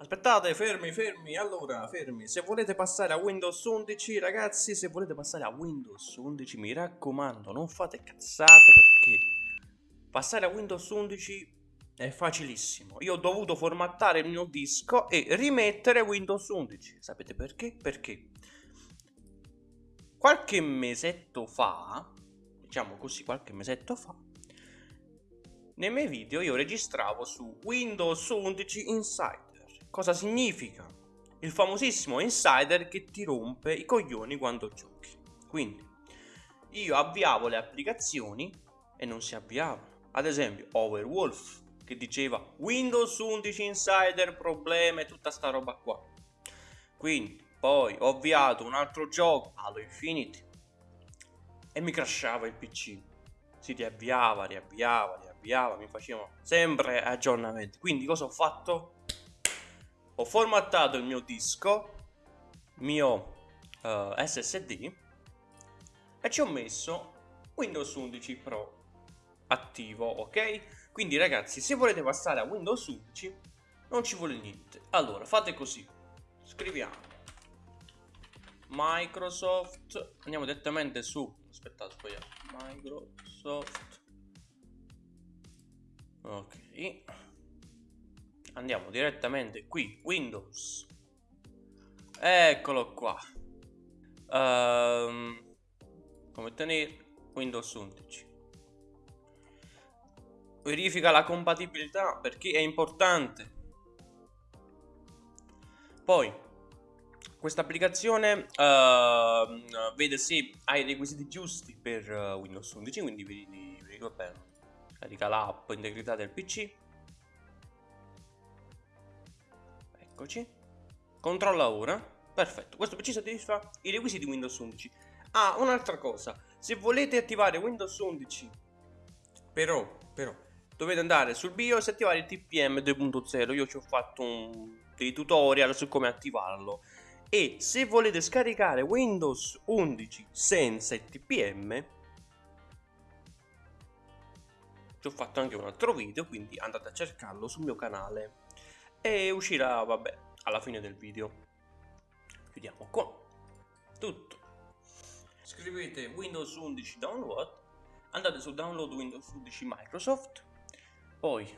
Aspettate, fermi, fermi, allora, fermi. Se volete passare a Windows 11, ragazzi, se volete passare a Windows 11, mi raccomando, non fate cazzate perché passare a Windows 11 è facilissimo. Io ho dovuto formattare il mio disco e rimettere Windows 11. Sapete perché? Perché qualche mesetto fa, diciamo così, qualche mesetto fa, nei miei video io registravo su Windows 11 Insider. Cosa significa? Il famosissimo insider che ti rompe i coglioni quando giochi. Quindi io avviavo le applicazioni e non si avviavano. Ad esempio Overwolf che diceva Windows 11 Insider problema e tutta sta roba qua. Quindi poi ho avviato un altro gioco, Halo Infinity, e mi crashava il PC. Si riavviava, riavviava, riavviava, mi facevano sempre aggiornamenti. Quindi cosa ho fatto? Ho formattato il mio disco, mio uh, eh, SSD e ci ho messo Windows 11 Pro attivo, ok? Quindi ragazzi, se volete passare a Windows 11 non ci vuole niente. Allora, fate così. Scriviamo Microsoft, andiamo direttamente su, aspettate, sbagliato. Microsoft Ok andiamo direttamente qui Windows. Eccolo qua. Um, come tenere Windows 11 verifica la compatibilità perché è importante. Poi questa applicazione uh, vede se hai i requisiti giusti per uh, Windows 11 quindi vedi, vedi vabbè, carica l'app integrità del PC Eccoci. Controlla ora. Perfetto, questo PC soddisfa i requisiti di Windows 11. Ah, un'altra cosa. Se volete attivare Windows 11, però, però, dovete andare sul BIOS e attivare il TPM 2.0. Io ci ho fatto un, dei tutorial su come attivarlo. E se volete scaricare Windows 11 senza il TPM, ci ho fatto anche un altro video, quindi andate a cercarlo sul mio canale e uscirà, vabbè, alla fine del video. Chiudiamo qua. Tutto. Scrivete Windows 11 download, andate su download Windows 11 Microsoft, poi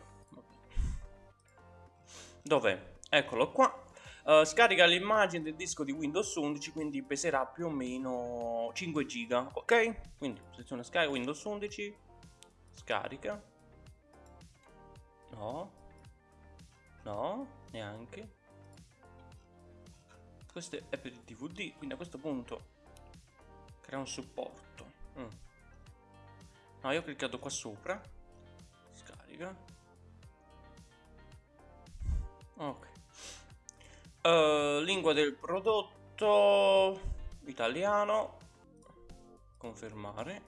dov'è? Eccolo qua. Uh, scarica l'immagine del disco di Windows 11 quindi peserà più o meno 5 giga ok quindi sezione scarica Windows 11 scarica no No, neanche. Questo è per il DVD, quindi a questo punto crea un supporto. Mm. No, io ho cliccato qua sopra. Scarica. Ok. Uh, lingua del prodotto italiano. Confermare.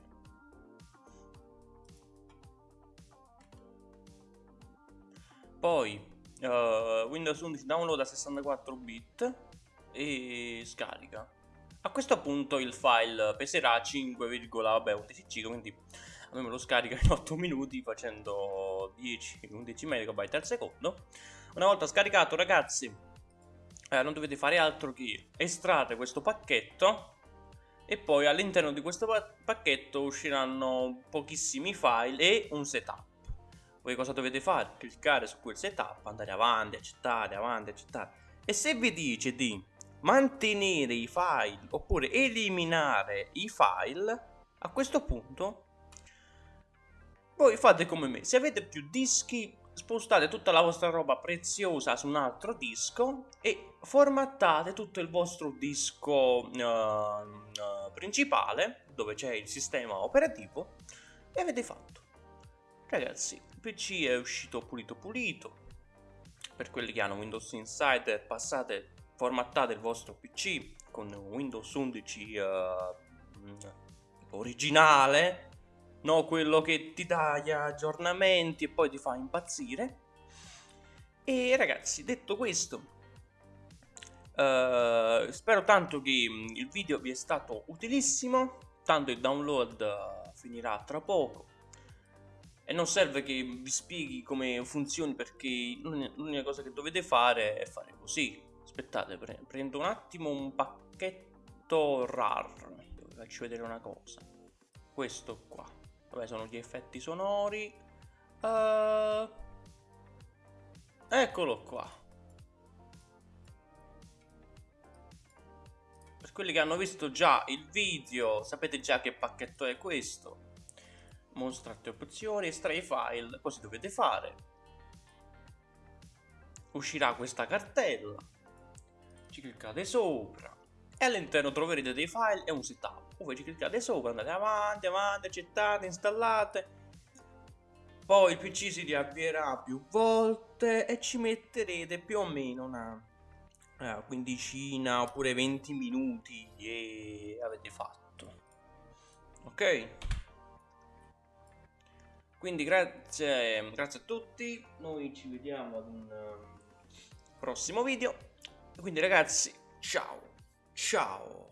Poi uh, Windows 11 download a 64 bit e scarica. A questo punto il file peserà 5,11 giga, quindi a me lo scarica in 8 minuti facendo 10-11 MB al secondo. Una volta scaricato ragazzi eh, non dovete fare altro che estrarre questo pacchetto e poi all'interno di questo pacchetto usciranno pochissimi file e un setup voi cosa dovete fare? Cliccare su quel setup, andare avanti, accettare, avanti, accettare. E se vi dice di mantenere i file oppure eliminare i file, a questo punto voi fate come me. Se avete più dischi, spostate tutta la vostra roba preziosa su un altro disco e formattate tutto il vostro disco uh, principale, dove c'è il sistema operativo, e avete fatto. Ragazzi, il PC è uscito pulito pulito. Per quelli che hanno Windows Insider, passate, formattate il vostro PC con Windows 11 uh, originale, no quello che ti dà gli aggiornamenti e poi ti fa impazzire. E ragazzi, detto questo, uh, spero tanto che il video vi è stato utilissimo, tanto il download uh, finirà tra poco e non serve che vi spieghi come funzioni perché l'unica cosa che dovete fare è fare così. Aspettate pre prendo un attimo un pacchetto rar vi faccio vedere una cosa. Questo qua. Vabbè sono gli effetti sonori. Uh, eccolo qua. Per quelli che hanno visto già il video sapete già che pacchetto è questo mostrate opzioni estrai file cosa dovete fare. Uscirà questa cartella. Ci cliccate sopra. E all'interno troverete dei file e un setup. Voi ci cliccate sopra andate avanti avanti accettate installate. Poi il pc si riavvierà più volte e ci metterete più o meno una quindicina oppure 20 minuti e avete fatto. Ok quindi grazie, grazie a tutti. Noi ci vediamo ad un uh, prossimo video. Quindi ragazzi ciao. Ciao